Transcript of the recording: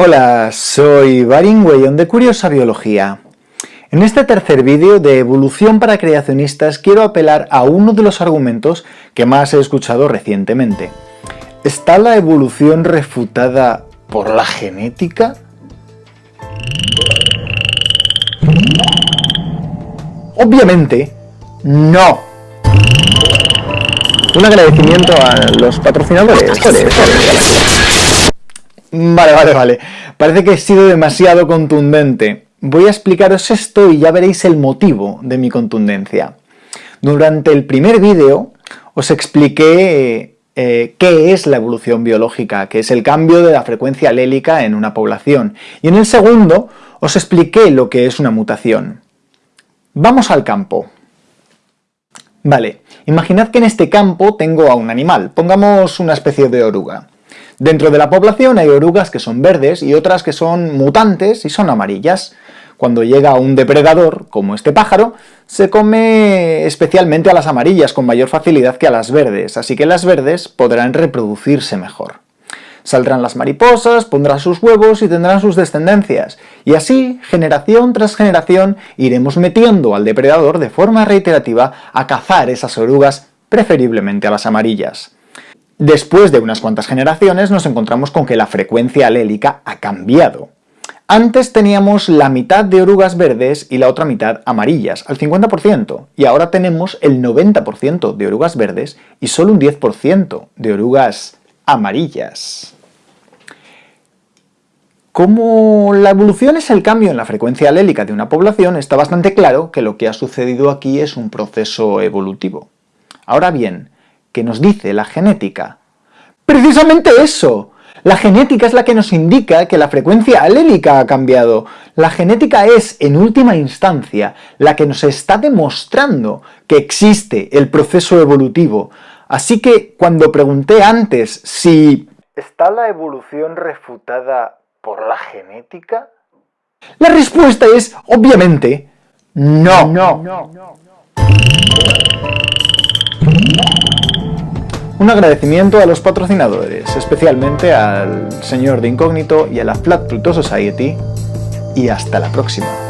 Hola, soy Barin Weyon de Curiosa Biología. En este tercer vídeo de Evolución para Creacionistas quiero apelar a uno de los argumentos que más he escuchado recientemente. ¿Está la evolución refutada por la genética? Obviamente, no. Un agradecimiento a los patrocinadores. Vale, vale, vale. Parece que he sido demasiado contundente. Voy a explicaros esto y ya veréis el motivo de mi contundencia. Durante el primer vídeo os expliqué eh, qué es la evolución biológica, que es el cambio de la frecuencia alélica en una población. Y en el segundo os expliqué lo que es una mutación. Vamos al campo. Vale, imaginad que en este campo tengo a un animal, pongamos una especie de oruga. Dentro de la población hay orugas que son verdes y otras que son mutantes y son amarillas. Cuando llega un depredador, como este pájaro, se come especialmente a las amarillas con mayor facilidad que a las verdes, así que las verdes podrán reproducirse mejor. Saldrán las mariposas, pondrán sus huevos y tendrán sus descendencias, y así, generación tras generación, iremos metiendo al depredador de forma reiterativa a cazar esas orugas, preferiblemente a las amarillas. Después de unas cuantas generaciones nos encontramos con que la frecuencia alélica ha cambiado. Antes teníamos la mitad de orugas verdes y la otra mitad amarillas, al 50%, y ahora tenemos el 90% de orugas verdes y solo un 10% de orugas amarillas. Como la evolución es el cambio en la frecuencia alélica de una población, está bastante claro que lo que ha sucedido aquí es un proceso evolutivo. Ahora bien, ¿Qué nos dice la genética? ¡Precisamente eso! La genética es la que nos indica que la frecuencia alélica ha cambiado. La genética es, en última instancia, la que nos está demostrando que existe el proceso evolutivo. Así que, cuando pregunté antes si ¿está la evolución refutada por la genética? La respuesta es, obviamente, no. no. no. Un agradecimiento a los patrocinadores, especialmente al señor de Incógnito y a la Flat Pluto Society, y hasta la próxima.